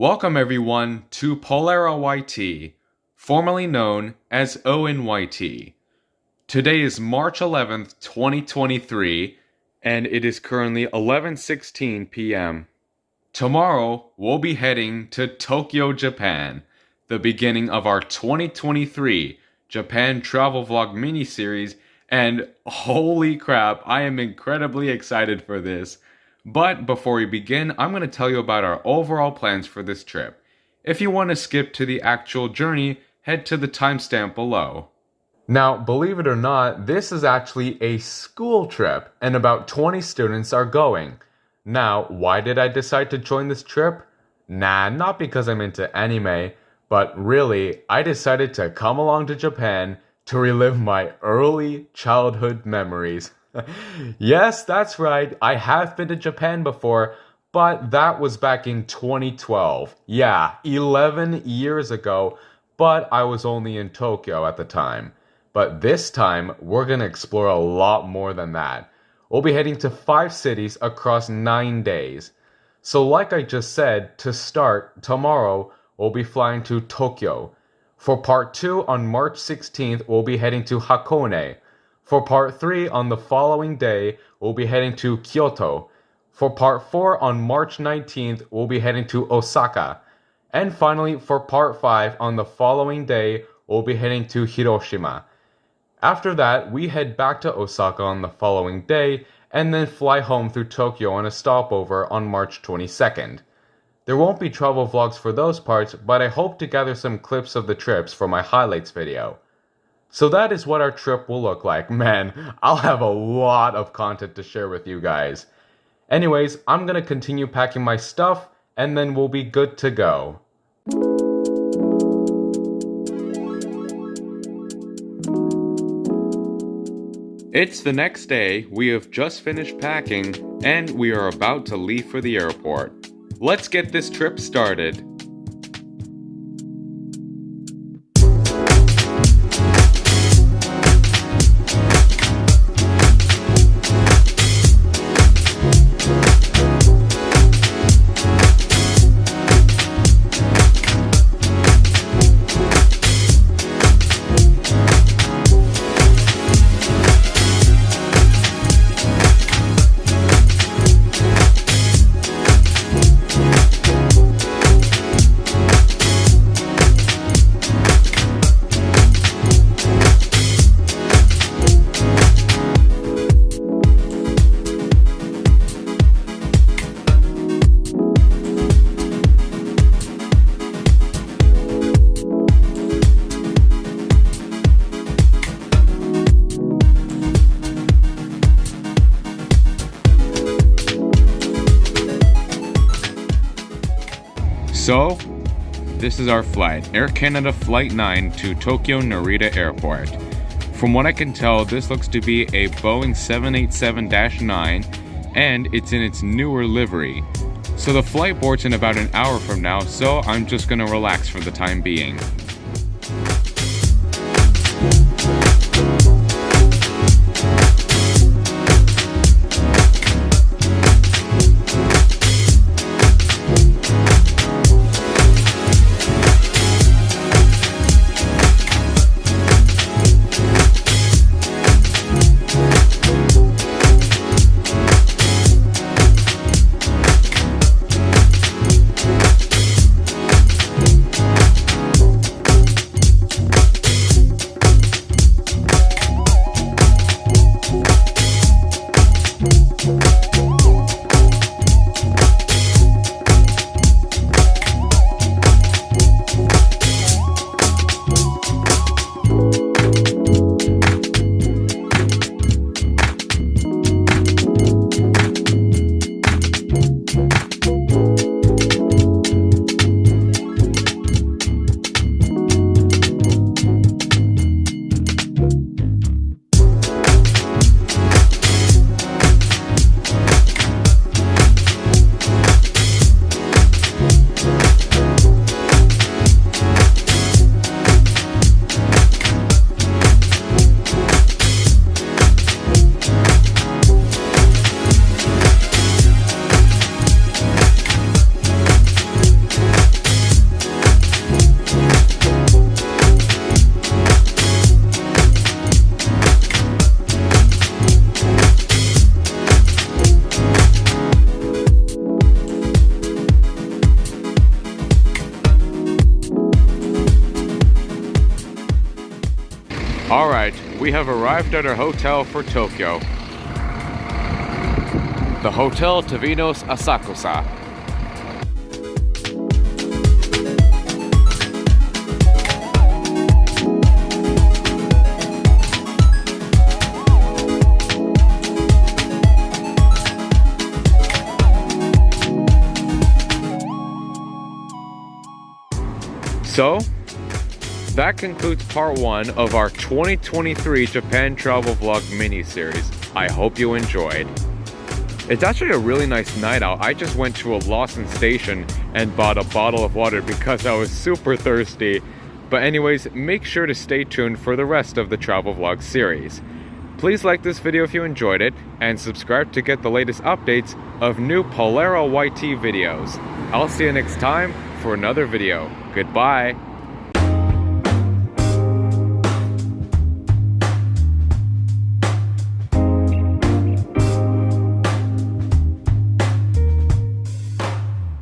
Welcome everyone to Polera YT, formerly known as ONYT. Today is March 11th, 2023, and it is currently 11:16 p.m. Tomorrow, we'll be heading to Tokyo, Japan, the beginning of our 2023 Japan travel vlog mini series, and holy crap, I am incredibly excited for this. But before we begin, I'm going to tell you about our overall plans for this trip. If you want to skip to the actual journey, head to the timestamp below. Now, believe it or not, this is actually a school trip, and about 20 students are going. Now, why did I decide to join this trip? Nah, not because I'm into anime, but really, I decided to come along to Japan to relive my early childhood memories. Yes, that's right. I have been to Japan before, but that was back in 2012. Yeah, 11 years ago, but I was only in Tokyo at the time. But this time, we're going to explore a lot more than that. We'll be heading to five cities across nine days. So, like I just said, to start, tomorrow we'll be flying to Tokyo. For part two on March 16th, we'll be heading to Hakone. For part 3 on the following day, we'll be heading to Kyoto. For part 4 on March 19th, we'll be heading to Osaka. And finally, for part 5 on the following day, we'll be heading to Hiroshima. After that, we head back to Osaka on the following day and then fly home through Tokyo on a stopover on March 22nd. There won't be travel vlogs for those parts, but I hope to gather some clips of the trips for my highlights video. So that is what our trip will look like. Man, I'll have a lot of content to share with you guys. Anyways, I'm gonna continue packing my stuff and then we'll be good to go. It's the next day, we have just finished packing, and we are about to leave for the airport. Let's get this trip started. So, this is our flight Air Canada Flight 9 to Tokyo Narita Airport. From what I can tell, this looks to be a Boeing 787 9 and it's in its newer livery. So the flight board's in about an hour from now, so I'm just gonna relax for the time being. Alright, we have arrived at our hotel for Tokyo. The Hotel Tavinos Asakusa. So, that concludes part one of our 2023 Japan travel vlog mini series. I hope you enjoyed. It's actually a really nice night out. I just went to a Lawson station and bought a bottle of water because I was super thirsty. But anyways, make sure to stay tuned for the rest of the travel vlog series. Please like this video if you enjoyed it, and subscribe to get the latest updates of new Polaro YT videos. I'll see you next time for another video. Goodbye.